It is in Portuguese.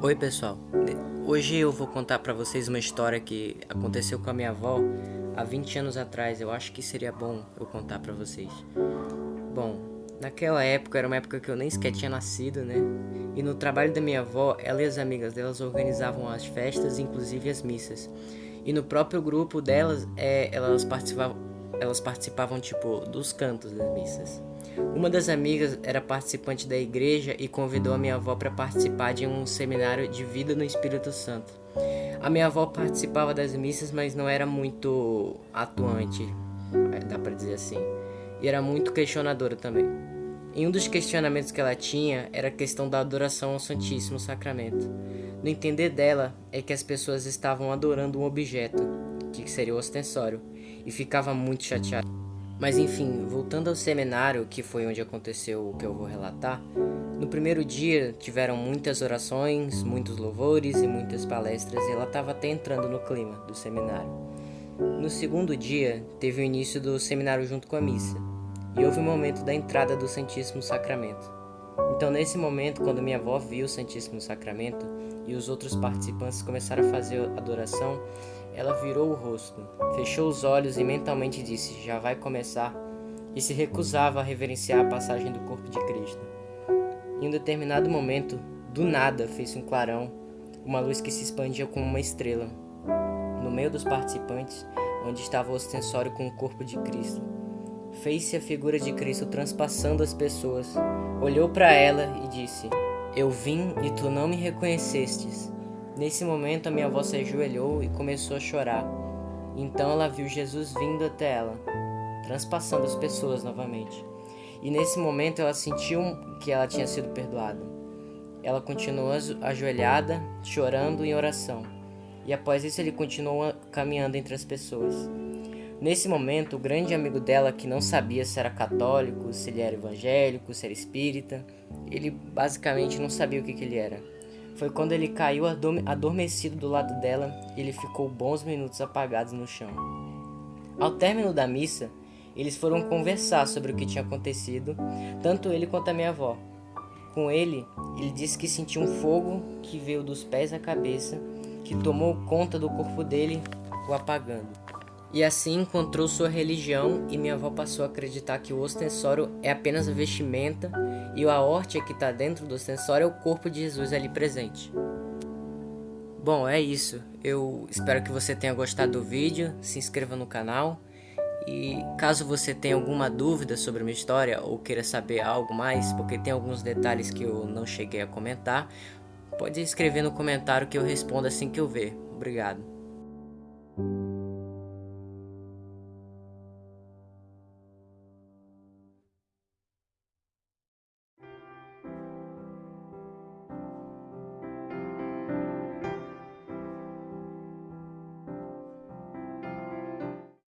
Oi pessoal, hoje eu vou contar pra vocês uma história que aconteceu com a minha avó há 20 anos atrás, eu acho que seria bom eu contar pra vocês. Bom, naquela época, era uma época que eu nem sequer tinha nascido, né? E no trabalho da minha avó, ela e as amigas delas organizavam as festas, inclusive as missas. E no próprio grupo delas, é, elas participavam, elas participavam tipo dos cantos das missas. Uma das amigas era participante da igreja e convidou a minha avó para participar de um seminário de vida no Espírito Santo. A minha avó participava das missas, mas não era muito atuante, é, dá para dizer assim, e era muito questionadora também. E um dos questionamentos que ela tinha era a questão da adoração ao Santíssimo Sacramento. No entender dela é que as pessoas estavam adorando um objeto, que seria o ostensório, e ficava muito chateada. Mas enfim, voltando ao seminário, que foi onde aconteceu o que eu vou relatar, no primeiro dia tiveram muitas orações, muitos louvores e muitas palestras, e ela estava até entrando no clima do seminário. No segundo dia, teve o início do seminário junto com a missa, e houve o momento da entrada do Santíssimo Sacramento. Então, nesse momento, quando minha avó viu o Santíssimo Sacramento e os outros participantes começaram a fazer a adoração, ela virou o rosto, fechou os olhos e mentalmente disse: Já vai começar, e se recusava a reverenciar a passagem do corpo de Cristo. Em um determinado momento, do nada, fez um clarão, uma luz que se expandia como uma estrela. No meio dos participantes, onde estava o ostensório com o corpo de Cristo. Fez-se a figura de Cristo transpassando as pessoas, olhou para ela e disse: Eu vim e tu não me reconhecestes. Nesse momento, a minha avó se ajoelhou e começou a chorar. Então ela viu Jesus vindo até ela, transpassando as pessoas novamente. E nesse momento ela sentiu que ela tinha sido perdoada. Ela continuou ajoelhada, chorando em oração. E após isso ele continuou caminhando entre as pessoas. Nesse momento, o grande amigo dela, que não sabia se era católico, se ele era evangélico, se era espírita, ele basicamente não sabia o que, que ele era foi quando ele caiu adormecido do lado dela e ele ficou bons minutos apagados no chão. Ao término da missa, eles foram conversar sobre o que tinha acontecido, tanto ele quanto a minha avó. Com ele, ele disse que sentiu um fogo que veio dos pés à cabeça, que tomou conta do corpo dele, o apagando. E assim encontrou sua religião e minha avó passou a acreditar que o ostensório é apenas a vestimenta e a horta que está dentro do ostensório é o corpo de Jesus ali presente. Bom, é isso. Eu espero que você tenha gostado do vídeo, se inscreva no canal e caso você tenha alguma dúvida sobre a minha história ou queira saber algo mais, porque tem alguns detalhes que eu não cheguei a comentar, pode escrever no comentário que eu respondo assim que eu ver. Obrigado.